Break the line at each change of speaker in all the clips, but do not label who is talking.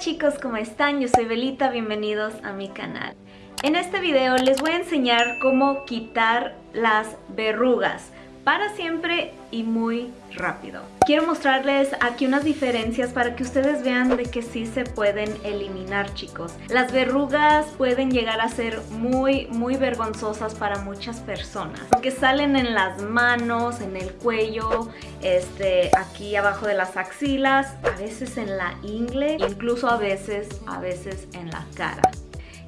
chicos, ¿cómo están? Yo soy Belita, bienvenidos a mi canal. En este video les voy a enseñar cómo quitar las verrugas para siempre y muy rápido. Quiero mostrarles aquí unas diferencias para que ustedes vean de que sí se pueden eliminar chicos. Las verrugas pueden llegar a ser muy muy vergonzosas para muchas personas porque salen en las manos, en el cuello, este, aquí abajo de las axilas, a veces en la ingle, incluso a veces, a veces en la cara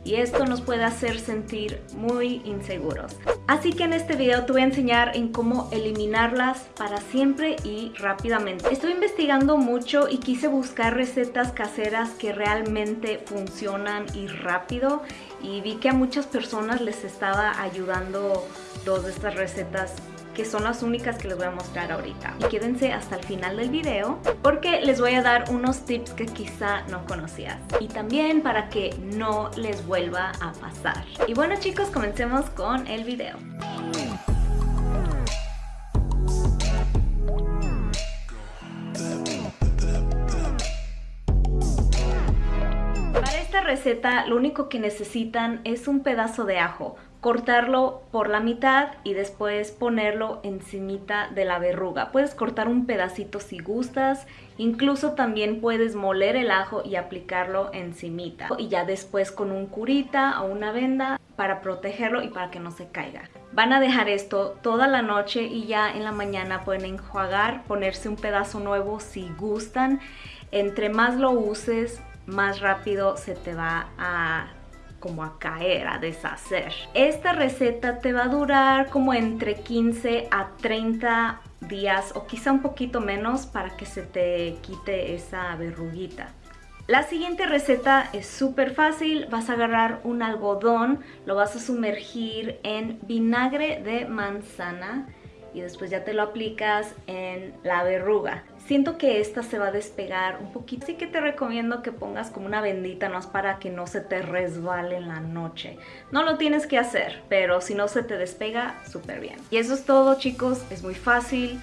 y esto nos puede hacer sentir muy inseguros. Así que en este video te voy a enseñar en cómo eliminarlas para siempre y rápidamente. Estoy investigando mucho y quise buscar recetas caseras que realmente funcionan y rápido y vi que a muchas personas les estaba ayudando dos de estas recetas que son las únicas que les voy a mostrar ahorita. Y quédense hasta el final del video porque les voy a dar unos tips que quizá no conocías. Y también para que no les vuelva a pasar. Y bueno chicos, comencemos con el video. Para esta receta lo único que necesitan es un pedazo de ajo cortarlo por la mitad y después ponerlo encimita de la verruga. Puedes cortar un pedacito si gustas, incluso también puedes moler el ajo y aplicarlo encimita. Y ya después con un curita o una venda para protegerlo y para que no se caiga. Van a dejar esto toda la noche y ya en la mañana pueden enjuagar, ponerse un pedazo nuevo si gustan. Entre más lo uses, más rápido se te va a como a caer, a deshacer. Esta receta te va a durar como entre 15 a 30 días o quizá un poquito menos para que se te quite esa verruguita. La siguiente receta es súper fácil, vas a agarrar un algodón, lo vas a sumergir en vinagre de manzana y después ya te lo aplicas en la verruga. Siento que esta se va a despegar un poquito, así que te recomiendo que pongas como una bendita, es para que no se te resbale en la noche. No lo tienes que hacer, pero si no se te despega, súper bien. Y eso es todo chicos, es muy fácil.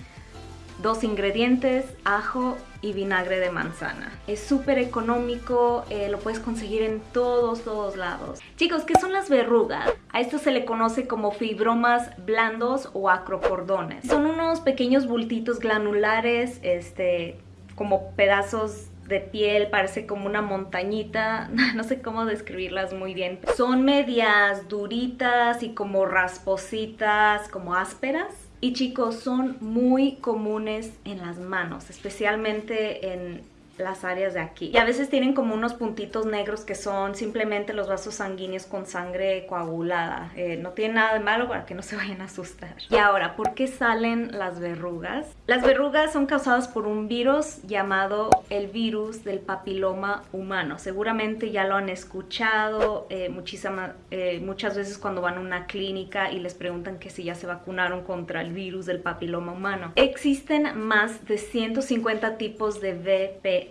Dos ingredientes, ajo y vinagre de manzana. Es súper económico, eh, lo puedes conseguir en todos, todos lados. Chicos, ¿qué son las verrugas? A esto se le conoce como fibromas blandos o acrocordones. Son unos pequeños bultitos glanulares, este, como pedazos de piel, parece como una montañita, no sé cómo describirlas muy bien. Son medias duritas y como raspositas, como ásperas. Y chicos, son muy comunes en las manos, especialmente en las áreas de aquí. Y a veces tienen como unos puntitos negros que son simplemente los vasos sanguíneos con sangre coagulada. Eh, no tiene nada de malo para que no se vayan a asustar. Y ahora, ¿por qué salen las verrugas? Las verrugas son causadas por un virus llamado el virus del papiloma humano. Seguramente ya lo han escuchado eh, eh, muchas veces cuando van a una clínica y les preguntan que si ya se vacunaron contra el virus del papiloma humano. Existen más de 150 tipos de VPH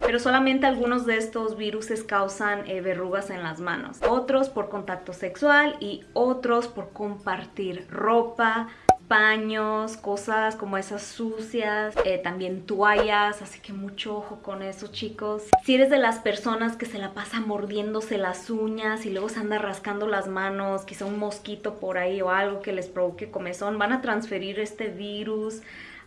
pero solamente algunos de estos virus causan eh, verrugas en las manos. Otros por contacto sexual y otros por compartir ropa, paños, cosas como esas sucias, eh, también toallas, así que mucho ojo con eso chicos. Si eres de las personas que se la pasa mordiéndose las uñas y luego se anda rascando las manos, quizá un mosquito por ahí o algo que les provoque comezón, van a transferir este virus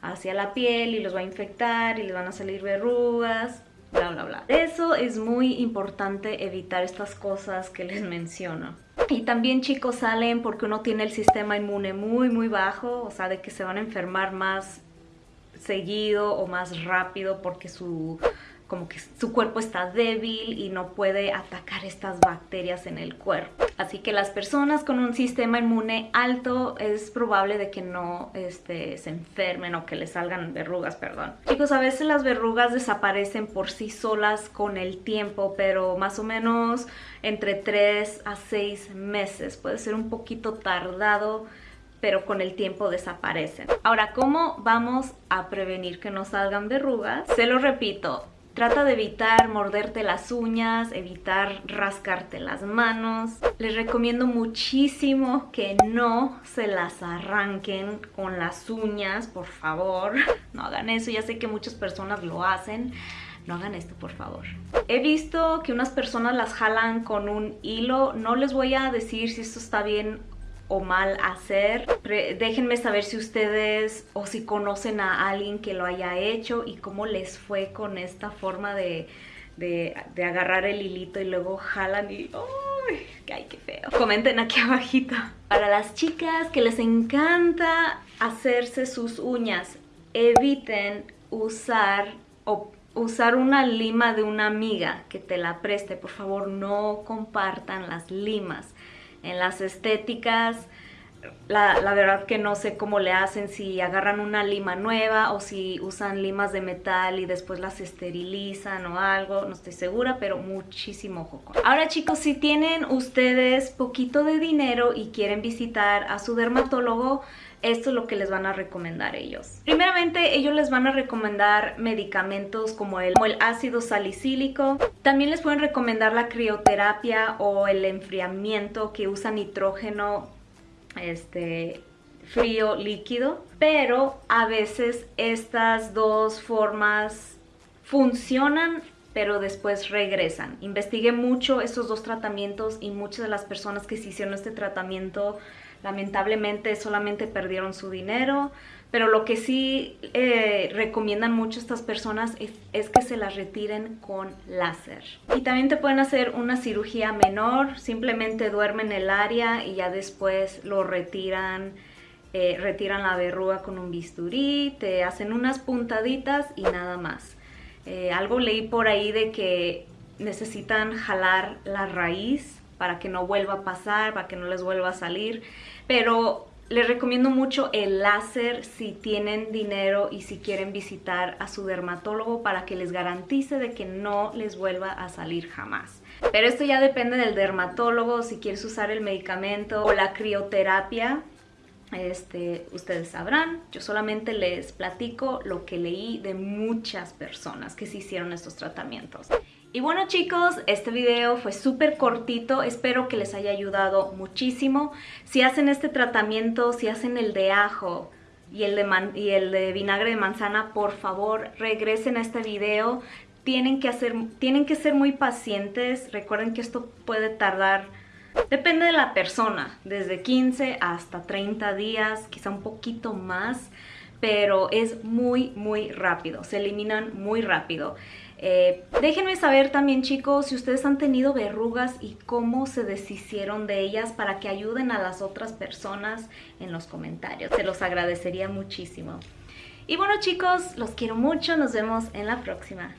hacia la piel y los va a infectar y les van a salir verrugas, bla bla bla. Eso es muy importante evitar estas cosas que les menciono. Y también chicos salen porque uno tiene el sistema inmune muy muy bajo, o sea de que se van a enfermar más seguido o más rápido porque su como que su cuerpo está débil y no puede atacar estas bacterias en el cuerpo. Así que las personas con un sistema inmune alto es probable de que no este, se enfermen o que les salgan verrugas, perdón. Chicos, a veces las verrugas desaparecen por sí solas con el tiempo, pero más o menos entre 3 a 6 meses. Puede ser un poquito tardado pero con el tiempo desaparecen. Ahora, ¿cómo vamos a prevenir que no salgan verrugas? Se lo repito, Trata de evitar morderte las uñas, evitar rascarte las manos. Les recomiendo muchísimo que no se las arranquen con las uñas, por favor. No hagan eso, ya sé que muchas personas lo hacen. no hagan esto por favor. He visto que unas personas las jalan con un hilo, no les voy a decir si esto está bien o mal hacer. déjenme saber si ustedes o si conocen a alguien que lo haya hecho y cómo les fue con esta forma de, de, agarrar el hilito y luego jalan y... ¡Ay, qué feo! Comenten aquí abajito. Para las chicas que les encanta hacerse sus uñas, eviten usar o usar una lima de una amiga que te la preste. Por favor, no compartan las limas. En las estéticas, la, verdad que no sé cómo le hacen, si agarran una lima nueva o si usan limas de metal y después las esterilizan o algo, no estoy segura, pero muchísimo ojo Ahora chicos, si tienen ustedes poquito de dinero y quieren visitar a su dermatólogo, esto es lo que les van a recomendar ellos. Primeramente, ellos les van a recomendar medicamentos como el, como el ácido salicílico. También les pueden recomendar la crioterapia o el enfriamiento que usa nitrógeno este, frío líquido. Pero a veces estas dos formas funcionan pero después regresan. Investigué mucho estos dos tratamientos y muchas de las personas que se hicieron este tratamiento lamentablemente solamente perdieron su dinero, pero lo que sí eh, recomiendan mucho estas personas es, que se las retiren con láser. Y también te pueden hacer una cirugía menor, simplemente duermen el área y ya después lo retiran, eh, retiran la verruga con un bisturí, te hacen unas puntaditas y nada más. Eh, algo leí por ahí de que necesitan jalar la raíz para que no vuelva a pasar, para que no les vuelva a salir. Pero les recomiendo mucho el láser si tienen dinero y si quieren visitar a su dermatólogo para que les garantice de que no les vuelva a salir jamás. Pero esto ya depende del dermatólogo, si quieres usar el medicamento o la crioterapia, este, ustedes sabrán. Yo solamente les platico lo que leí de muchas personas que se hicieron estos tratamientos. Y bueno chicos, este video fue súper cortito, espero que les haya ayudado muchísimo. Si hacen este tratamiento, si hacen el de ajo y el de, y el de vinagre de manzana, por favor regresen a este video. Tienen que, hacer, tienen que ser muy pacientes, recuerden que esto puede tardar, depende de la persona, desde 15 hasta 30 días, quizá un poquito más, pero es muy muy rápido, se eliminan muy rápido. Eh, déjenme saber también chicos si ustedes han tenido verrugas y cómo se deshicieron de ellas para que ayuden a las otras personas en los comentarios. Se los agradecería muchísimo. Y bueno chicos, los quiero mucho, nos vemos en la próxima.